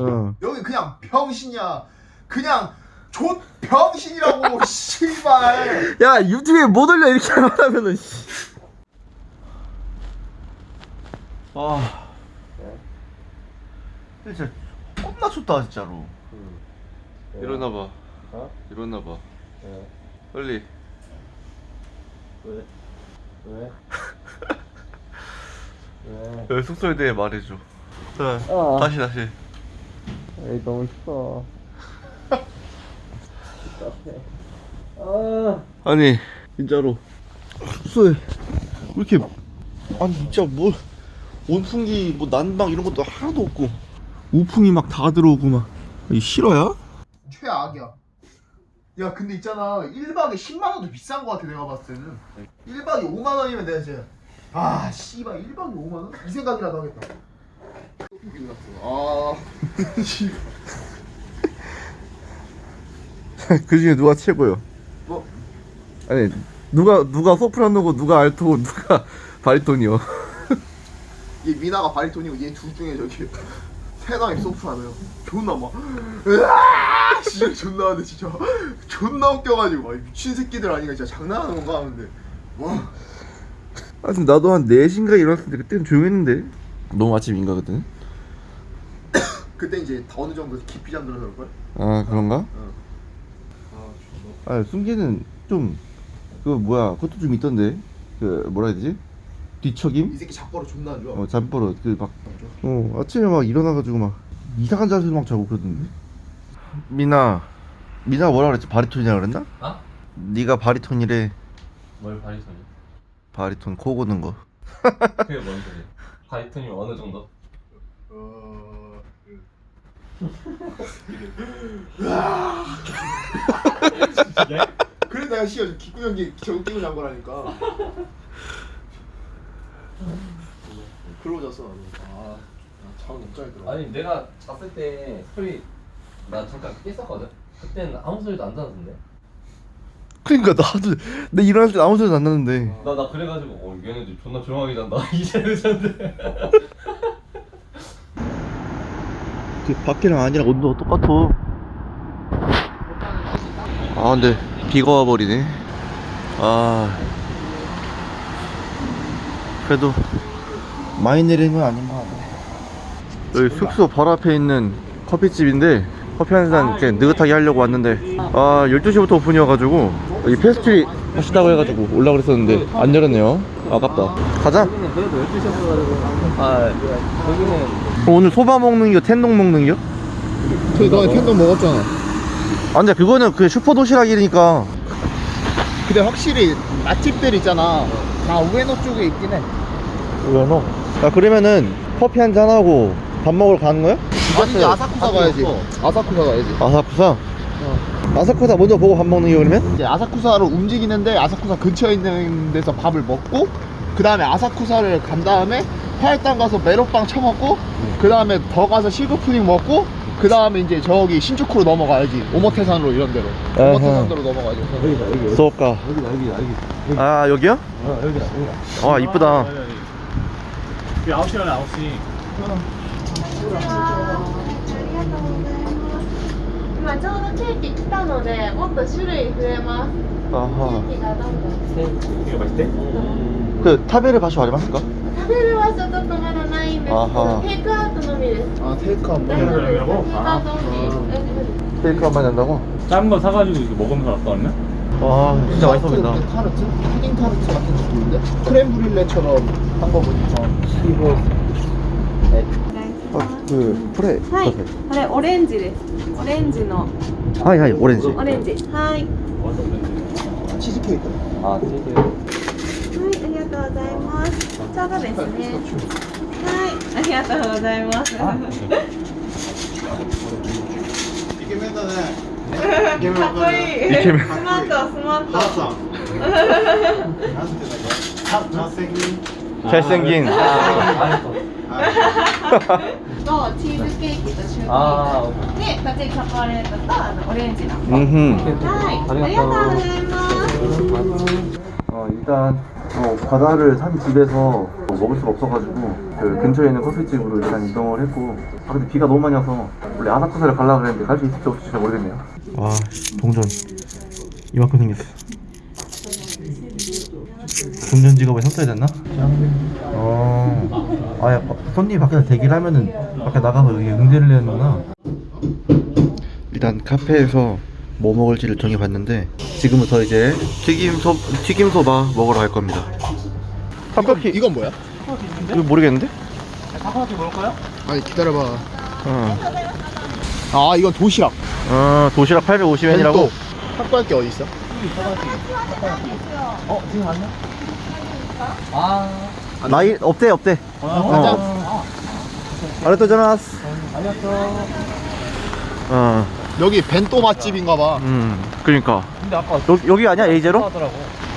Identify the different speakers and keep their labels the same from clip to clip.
Speaker 1: 어.
Speaker 2: 여기 그냥 병신이야. 그냥 조 병신이라고 씨발.
Speaker 1: 야 유튜브에 못 올려 이렇게 말하면은 씨. 아 진짜 겁나 춥다 진짜로 일어나 봐
Speaker 3: 어?
Speaker 1: 일어나 봐
Speaker 3: 왜?
Speaker 1: 빨리
Speaker 3: 왜? 왜? 왜?
Speaker 1: 여기 숙소에 대해 말해줘 자
Speaker 3: 어.
Speaker 1: 다시 다시
Speaker 3: 에이 너무 추워 답답해 아.
Speaker 1: 아니 진짜로. 숙소에 왜 이렇게 아니 진짜 뭐 온풍기 뭐 난방 이런 것도 하나도 없고. 우풍이 막 다 들어오고 막이 실화야?
Speaker 2: 최악이야. 야 근데 있잖아. 1박에 10만 원도 비싼 거 같아 내가 봤을 때는. 1박에 5만 원이면 내가 이제. 아 씨발 1박에 5만 원? 이 생각이라도 하겠다. 아
Speaker 1: 그 중에 누가 최고요?
Speaker 2: 뭐?
Speaker 1: 아니 누가 누가 소프라노고 누가 알토고 누가 바리톤이요?
Speaker 2: 얘 미나가 바리톤이고 얘 둘 중에 저기 세상에 소프라노요 존나 막 으아 진짜 존나 하는데 진짜 존나 웃겨가지고 막 미친 새끼들 아니가 진짜 장난하는 건가 하는데 와
Speaker 1: 하여튼 나도 한 4시인가 일어났을 때 그때는 조용했는데 너무 아침인가 그때는?
Speaker 2: 그때 이제 어느 정도 깊이 잠들어서 그럴걸?
Speaker 1: 아 그런가?
Speaker 2: 응.
Speaker 1: 아 숨기는 좀 그 뭐야 그것도 좀 있던데 그 뭐라 해야 되지? 뒤척임?
Speaker 2: 이 새끼 잡버릇 존나 안 좋아
Speaker 1: 어 잠버릇 그막 어 아침에 막 일어나가지고 막 이상한 자세로 막 자고 그러던데 미나 미나 뭐라 그랬지 바리톤이라 그랬나?
Speaker 3: 어?
Speaker 1: 네가 바리톤이래
Speaker 3: 뭘 바리톤이?
Speaker 1: 바리톤 코 고는 거
Speaker 3: 그게 뭔 소리야? 바리톤이 어느 정도?
Speaker 2: 어... 그래 내가 씨가 귓구녕기 저거 끼고 잔 거라니까. 그러고 잤어 나도 아잠 너무 잘 들어.
Speaker 3: 아니 내가 잤을 때 소리 나 잠깐 깼었거든? 그때는 아무 소리도 안 나던데?
Speaker 1: 그러니까 나도 내 일어날 때 아무 소리도 안 나는데.
Speaker 3: 나, 나 그래가지고 어 얘네들 존나 조용하게 잔다. 이제는 잔대
Speaker 1: 그 밖이랑 아니랑 온도가 똑같아 아 근데 비가 와버리네. 아. 그래도 많이 내리는 건 아닌 것 같네 여기 숙소 바로 앞에 있는 커피집인데 커피 한 잔 이렇게 느긋하게 하려고 왔는데 아 12시부터 오픈이어가지고 여기 페스트리 하시다고 해가지고 올라 그랬었는데 안 열었네요. 아깝다. 가자.
Speaker 3: 여기는 그래도 12시였어가지고 아 여기는
Speaker 1: 그럼 오늘 소바 먹는 겨 텐동 먹는 겨?
Speaker 2: 그래 너 텐동 먹었잖아
Speaker 1: 아 근데 그거는 그 슈퍼 도시락이니까
Speaker 2: 근데 확실히 맛집들 있잖아 다 우에노 쪽에 있긴
Speaker 1: 해왜 너? 야 그러면은 커피 한 잔 하고 밥 먹으러 가는 거야?
Speaker 2: 아니 이제 아사쿠사 가야지 아사쿠사 가야지
Speaker 1: 아사쿠사? 아사쿠사 먼저 보고 밥 먹는 겨 그러면?
Speaker 2: 이제 아사쿠사로 움직이는데 아사쿠사 근처에 있는 데서 밥을 먹고 그 다음에 아사쿠사를 간 다음에 화일당 가서 메론빵 처먹고 그 다음에 더 가서 실버푸딩 먹고 그 다음에 이제 저기 신주쿠로 넘어가야지 오모테산으로 이런 데로
Speaker 1: 아하.
Speaker 2: 오모테산으로 넘어가야지
Speaker 1: 수업가 아 여기요? 아 이쁘다
Speaker 4: 9시간에 9시
Speaker 5: 今ちょうどケーキ来たのでもっと種類増えますケ
Speaker 1: 아하
Speaker 5: ーキがどんどん
Speaker 4: 이거 맛있대?
Speaker 1: 그 타베르 바쇼 아리마스까?
Speaker 5: 食べる場所ちょっとまだ ないんですけ
Speaker 1: あは
Speaker 5: どテイクアウトのみです
Speaker 2: 아 테이크아웃
Speaker 5: 大丈夫ですテイク
Speaker 4: 아.
Speaker 5: アウトオンリー大丈夫です
Speaker 1: 테이크 한번 한다고?
Speaker 4: 작은 거 사가지고 이거 먹으면서 갔다 왔나?
Speaker 1: 와 진짜 맛있어 보인다
Speaker 2: 타르트? 푸딩 타르트 같은 느낌인데? 크렘 브릴레처럼 한 거 보니까
Speaker 1: 아그 프레
Speaker 5: はいこれオレンジですオレンジの
Speaker 1: 하이 하이 오렌지
Speaker 5: オレンジはいは
Speaker 2: 치즈케이크
Speaker 3: 아 되게
Speaker 5: いありがとうございますちょうどですねはい ありがとうございます。
Speaker 2: イケメンだね。
Speaker 5: かっこいい。スマート、スマート。
Speaker 2: なんていう
Speaker 1: んだっ
Speaker 3: け。茶千銀。
Speaker 5: とチーズケーキとシュークリームで、バチリチレートとオレンジの。はい、ありがとうございます。
Speaker 1: あ、いた。 어, 바다를 산 집에서 뭐 먹을 수가 없어가지고 그 근처에 있는 커피집으로 일단 이동을 했고 아 근데 비가 너무 많이 와서 원래 아사쿠사를 가려고 그랬는데 갈 수 있을지 없을지 잘 모르겠네요. 와 동전. 이만큼 생겼어. 동전 직업에 섰어야 됐나? 어... 아야 손님 밖에서 대기를 하면은 밖에 나가서 여기 응대를 해야 되는구나. 일단 카페에서 뭐 먹을지를 정해봤는데 지금부터 이제 튀김 소 튀김 소바 먹으러 갈 겁니다. 탑커피
Speaker 2: 이건 뭐야?
Speaker 1: 이거 모르겠는데?
Speaker 2: 아니 기다려봐
Speaker 1: 어,
Speaker 2: 아 이건 도시락
Speaker 1: 어 도시락 850엔이라고.
Speaker 2: 탁구할 게 어디 있어?
Speaker 1: 나이 없대 없대.
Speaker 2: 가자
Speaker 1: 어. 아리토자마스. 어,
Speaker 2: 여기 벤또 맛집인가 봐
Speaker 1: 음, 그러니까. 근데 아까 여기, 여기 아니야 에이제로?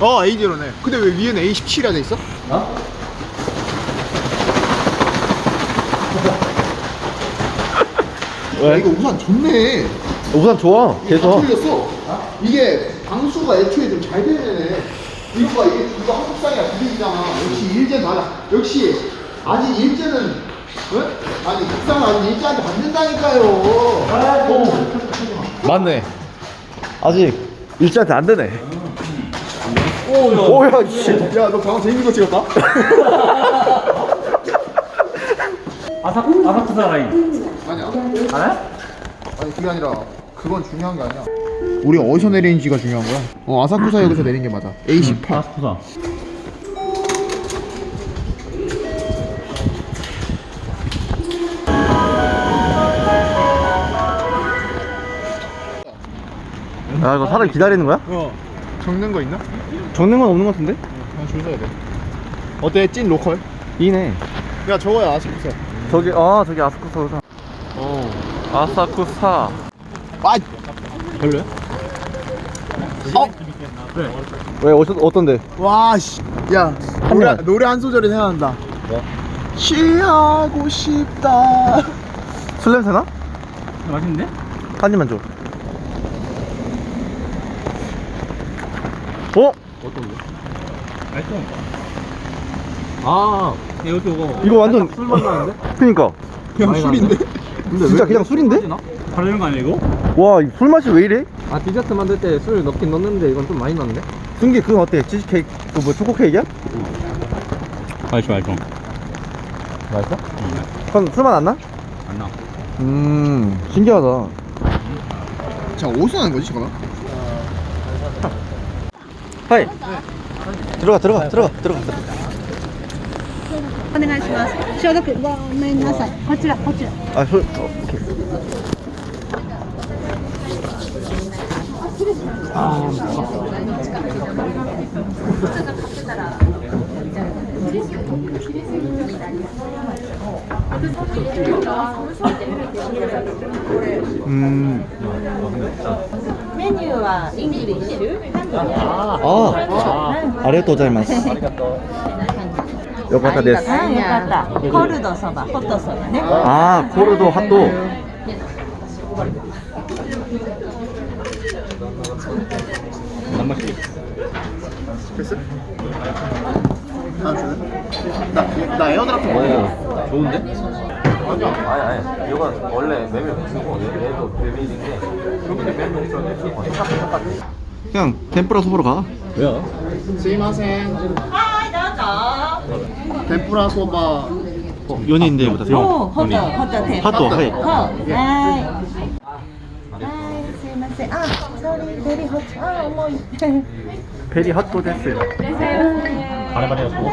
Speaker 2: 어 A0네 근데 왜 위에는 A17이라 돼 있어? 야, 이거 우산 좋네
Speaker 1: 우산 좋아.
Speaker 2: 다
Speaker 1: 계속.
Speaker 2: 틀렸어 이게 방수가 애초에 좀 잘 되네 이거 봐 이게 이거 한국상이야 분위기잖아 역시 일제 맞아 역시 아직 일제는 어? 아니 국상 아직 일제한테 받는다니까요 어.
Speaker 1: 맞네. 아직 일자한테 안 되네. 오야 씨.
Speaker 2: 야너 방금 재밌는 거 찍었다?
Speaker 4: 아사 아사쿠사 라인.
Speaker 2: 아니야
Speaker 4: 알아?
Speaker 2: 아니 그게 아니라 그건 중요한 게 아니야 우리가 어디서 내리는지가 중요한 거야 어 아사쿠사 역에서 내린 게 맞아 A18
Speaker 4: 아사쿠사.
Speaker 1: 아 이거 사람 기다리는 거야?
Speaker 2: 어 적는 거 있나?
Speaker 1: 적는 건 없는 것 같은데?
Speaker 2: 그냥 줄 서야 돼 어때 찐 로컬?
Speaker 1: 이네.
Speaker 2: 야 저거야 아사쿠사
Speaker 1: 저기 아 저기 아사쿠사. 어 아사쿠사.
Speaker 2: 아
Speaker 4: 별로야?
Speaker 2: 어?
Speaker 1: 왜 어떤 어떤데?
Speaker 2: 와씨 야 노래,
Speaker 1: 명.
Speaker 2: 노래 한 소절이 생각난다 취하고 싶다
Speaker 1: 술 냄새 나?
Speaker 4: 맛있는데?
Speaker 1: 한 입만 줘. 어?
Speaker 4: 맛있어. 아, 이것도 이거.
Speaker 1: 이거 완전
Speaker 4: 술맛 나는데?
Speaker 1: 그니까
Speaker 2: 그냥 술인데?
Speaker 1: 진짜 그냥 술인데?
Speaker 4: 바르는 거 아니야 이거?
Speaker 1: 와, 이술 맛이 왜 이래?
Speaker 3: 아 디저트 만들 때 술 넣긴 넣는데 이건 좀 많이 넣는데?
Speaker 1: 승기 그건 어때? 치즈케이크 그뭐 초코 케이크야?
Speaker 4: 맛있어 맛있어.
Speaker 1: 맛있어? 그건 술맛 안 나?
Speaker 4: 안 나.
Speaker 1: 음, 신기하다.
Speaker 2: 자 어디서 나는 거지 잠깐만
Speaker 1: 하이. 들어가, 들어가, 들어가, 들어가.
Speaker 5: お願いします消毒ごめんなさいこちらこちら
Speaker 1: 아, 술, 어, 오케 う
Speaker 5: メニューは
Speaker 1: ありがとうございま
Speaker 5: す。よかったです。コルドそばホットそばね。
Speaker 1: ああコ
Speaker 4: ルド派と
Speaker 2: 生 아, 그, 나 주네? 나, 에어드랍도 오, 어,
Speaker 3: 좋은데? 아니 아니 이건 원래 매매 복수고 얘도 매매인데 여기는 매매 복수인데 똑같이
Speaker 1: 그냥 덴뿌라 소보로 가
Speaker 3: 왜요?
Speaker 5: 스이마셍 하이 나자
Speaker 2: 덴뿌라 소바
Speaker 1: 연인데 보다
Speaker 5: 오 허자 허자 덴
Speaker 1: 핫도 하이
Speaker 5: 하이 아, sorry, very hot. 아, 어머.
Speaker 1: 베리 핫도 됐어요. 됐어요.
Speaker 4: 바래바래였고.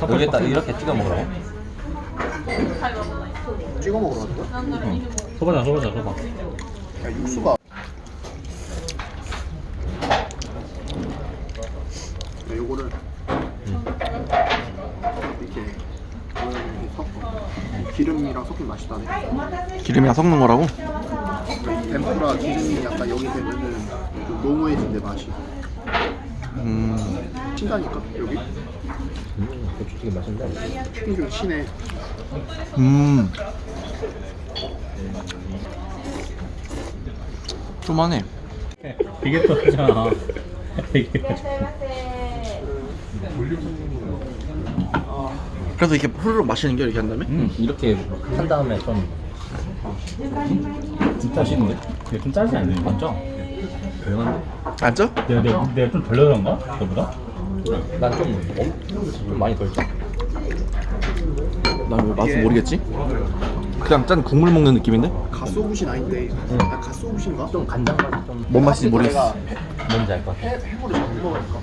Speaker 5: 아,
Speaker 3: 모르겠다 이렇게 찍어 먹으라고?
Speaker 2: 찍어 먹으라고?
Speaker 4: 소바자 소바자 소바.
Speaker 2: 야 육수가. 요거를 이렇게 기름이랑 섞이면 맛있다네
Speaker 1: 기름이랑 섞는 거라고?
Speaker 2: 덴푸라 기름이 약간 여기 되면은 좀 노무해진대 맛이
Speaker 1: 음,
Speaker 2: 친다니까 여기
Speaker 3: 고추튀김 맛있는데?
Speaker 2: 튀김 좀 친해
Speaker 1: 음. 좀하네
Speaker 4: 이게 또 하잖아. 이게.
Speaker 1: 그래서 이렇게 후루룩 마시는 게 이렇게 한 다음에?
Speaker 4: 음, 이렇게 한 다음에 좀 좀 짜시는데? 근데 좀 짜지 않나요? 맞죠? 별한데?
Speaker 1: 안 쪄?
Speaker 4: 내가, 내가, 내가 좀 덜려 그런가? 너보다?
Speaker 3: 난좀 좀 많이 덜 짜.
Speaker 1: 난왜 뭐 맛은 모르겠지? 그냥 짠 국물 먹는 느낌인데?
Speaker 2: 가쏘부신 아닌데 응. 아, 가쏘부신가?
Speaker 3: 좀 간장 맛이 좀
Speaker 1: 뭔 맛인지 모르겠어
Speaker 3: 뭔지 알 것 같아
Speaker 2: 해물을 못 먹으니까